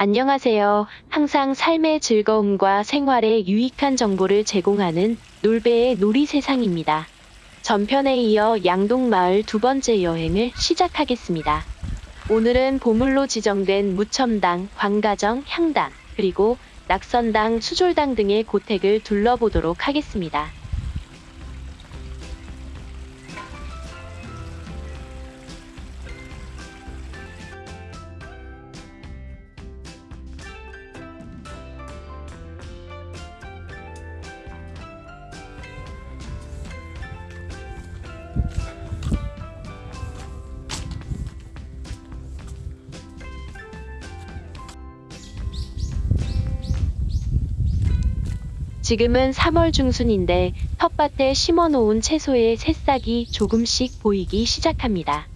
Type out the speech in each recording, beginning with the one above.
안녕하세요. 항상 삶의 즐거움과 생활에 유익한 정보를 제공하는 놀배의 놀이 세상입니다. 전편에 이어 양동마을 두 번째 여행을 시작하겠습니다. 오늘은 보물로 지정된 무첨당, 광가정, 향당, 그리고 낙선당, 수졸당 등의 고택을 둘러보도록 하겠습니다. 지금은 3월 중순인데 텃밭에 심어놓은 채소의 새싹이 조금씩 보이기 시작합니다.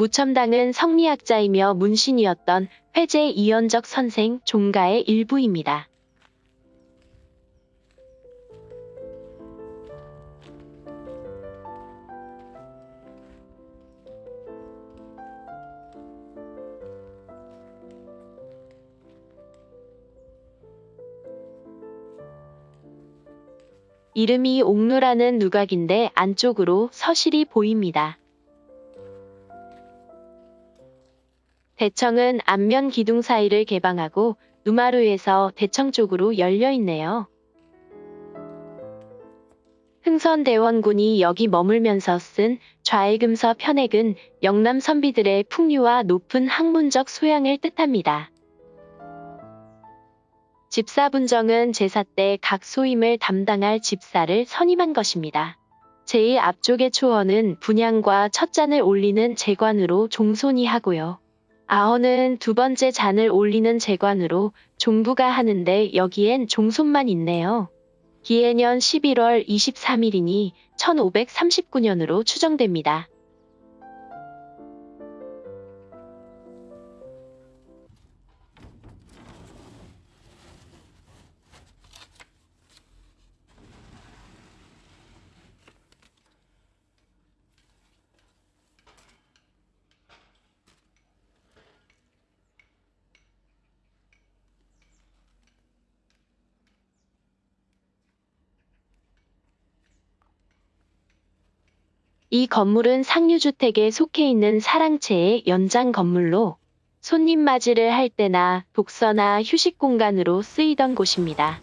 무첨당은 성리학자이며 문신이었던 회제 이연적 선생 종가의 일부입니다. 이름이 옥루라는 누각인데 안쪽으로 서실이 보입니다. 대청은 안면 기둥 사이를 개방하고 누마루에서 대청 쪽으로 열려 있네요. 흥선대원군이 여기 머물면서 쓴 좌해금서 편액은 영남 선비들의 풍류와 높은 학문적 소양을 뜻합니다. 집사분정은 제사 때 각 소임을 담당할 집사를 선임한 것입니다. 제일 앞쪽의 초원은 분양과 첫 잔을 올리는 재관으로 종손이 하고요. 아어는 두 번째 잔을 올리는 재관으로 종부가 하는데 여기엔 종손만 있네요. 기해년 11월 23일이니 1539년으로 추정됩니다. 이 건물은 상류주택에 속해 있는 사랑채의 연장 건물로 손님 맞이를 할 때나 독서나 휴식 공간으로 쓰이던 곳입니다.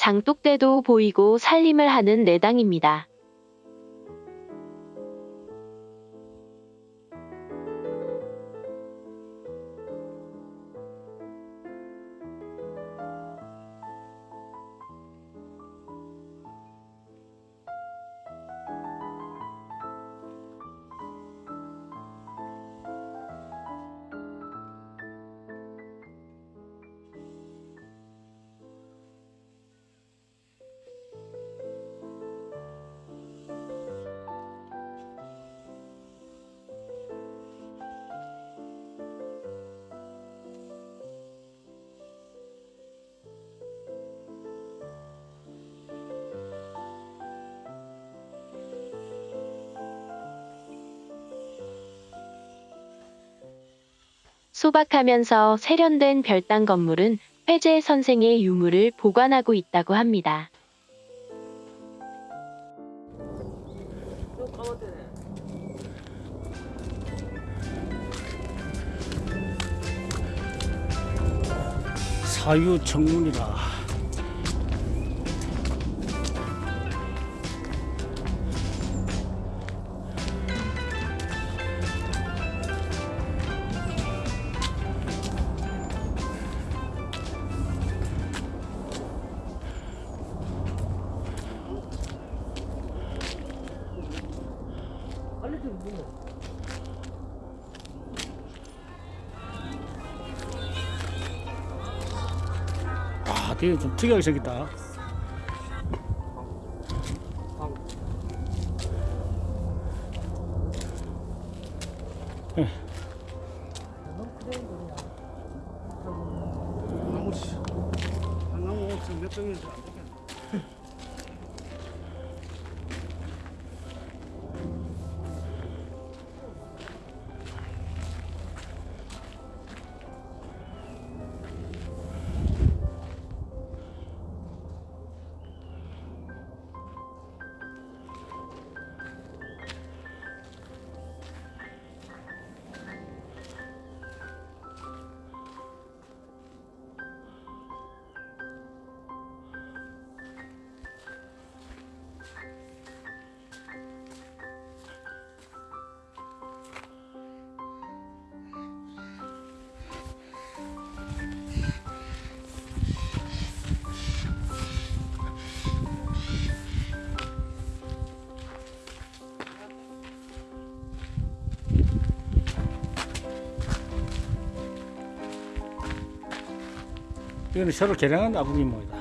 장독대도 보이고 살림을 하는 내당입니다. 소박하면서 세련된 별당 건물은 회재 선생의 유물을 보관하고 있다고 합니다. 사유 청문이라 특이하게 생겼다? 씨, 한 나무 없으면 몇 병인지 안 이거는 서로 개량한 나무기 모이다.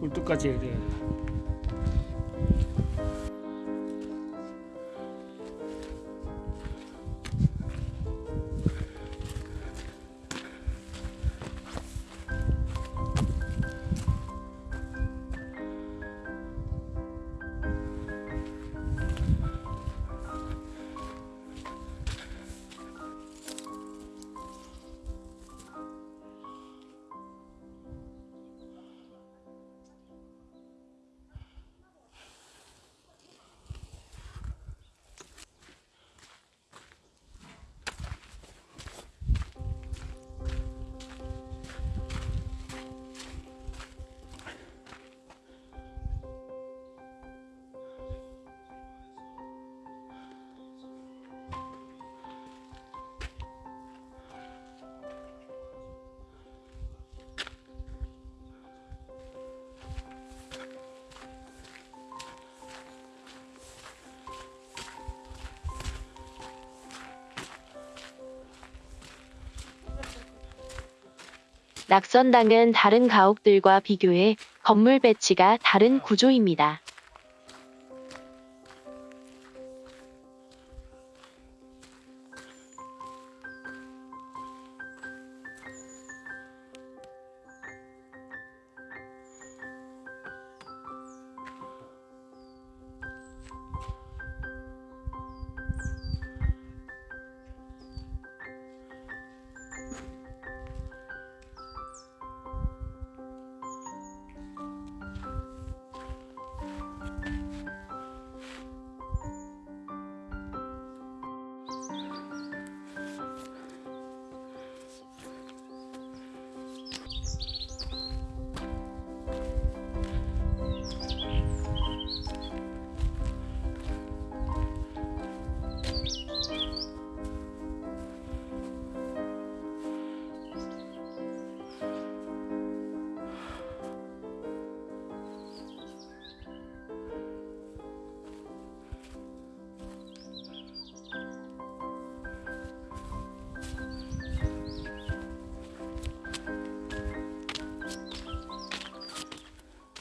꿀뚝같이 이렇게 낙선당은 다른 가옥들과 비교해 건물 배치가 다른 구조입니다.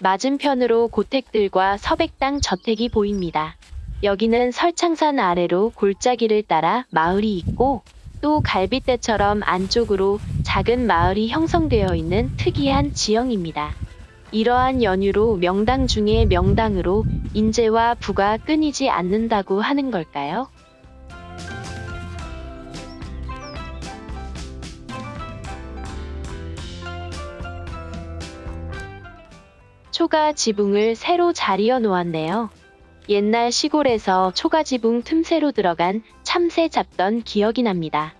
맞은편으로 고택들과 서백당 저택이 보입니다. 여기는 설창산 아래로 골짜기를 따라 마을이 있고 또 갈빗대처럼 안쪽으로 작은 마을이 형성되어 있는 특이한 지형입니다. 이러한 연유로 명당 중의 명당으로 인재와 부가 끊이지 않는다고 하는 걸까요? 초가 지붕을 새로 자리어 놓았네요. 옛날 시골에서 초가 지붕 틈새로 들어간 참새 잡던 기억이 납니다.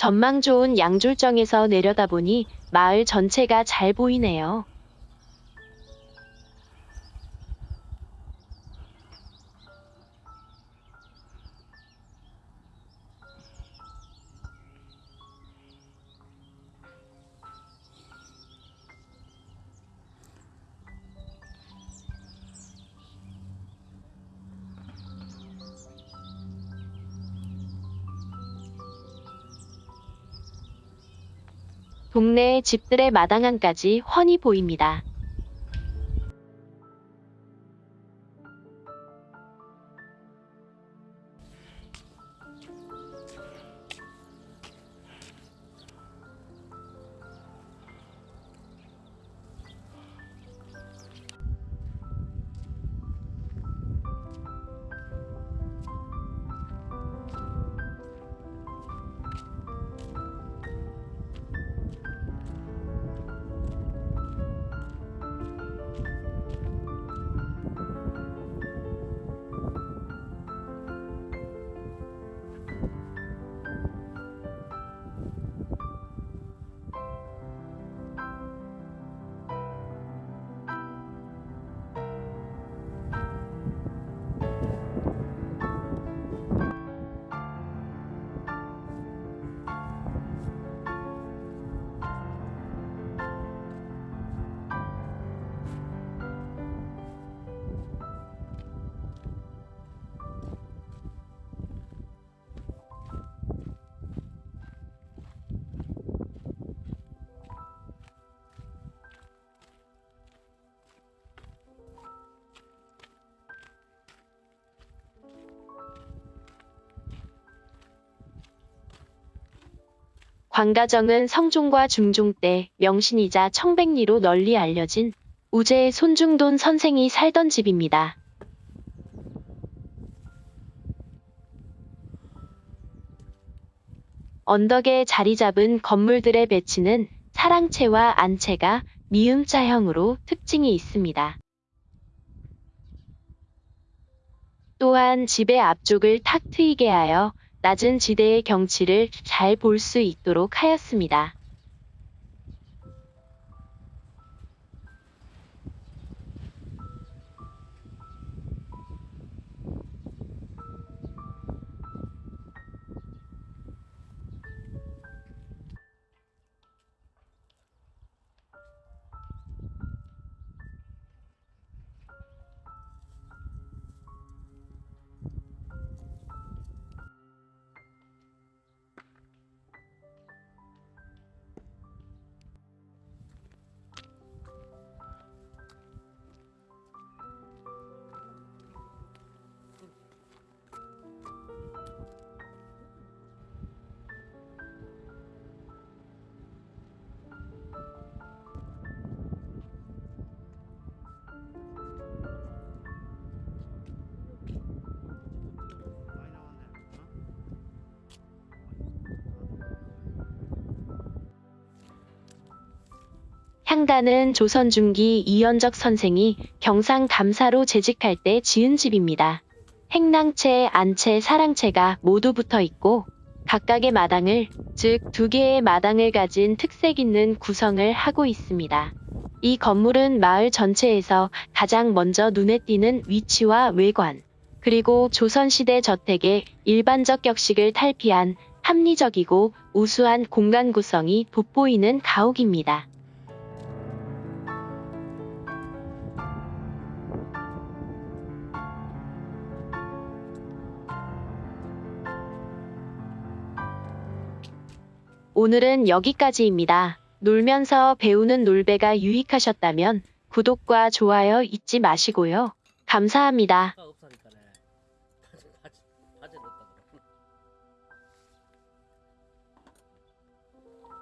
전망 좋은 양졸정에서 내려다보니 마을 전체가 잘 보이네요. 동네 집들의 마당안까지 훤히 보입니다. 광가정은 성종과 중종 때 명신이자 청백리로 널리 알려진 우제의 손중돈 선생이 살던 집입니다. 언덕에 자리 잡은 건물들의 배치는 사랑채와 안채가 미음자형으로 특징이 있습니다. 또한 집의 앞쪽을 탁 트이게 하여 낮은 지대의 경치를 잘 볼 수 있도록 하였습니다. 향단은 조선 중기 이연적 선생이 경상 감사로 재직할 때 지은 집입니다. 행랑채, 안채, 사랑채가 모두 붙어 있고 각각의 마당을, 즉 두 개의 마당을 가진 특색 있는 구성을 하고 있습니다. 이 건물은 마을 전체에서 가장 먼저 눈에 띄는 위치와 외관, 그리고 조선시대 저택의 일반적 격식을 탈피한 합리적이고 우수한 공간 구성이 돋보이는 가옥입니다. 오늘은 여기까지입니다. 놀면서 배우는 놀배가 유익하셨다면 구독과 좋아요 잊지 마시고요. 감사합니다.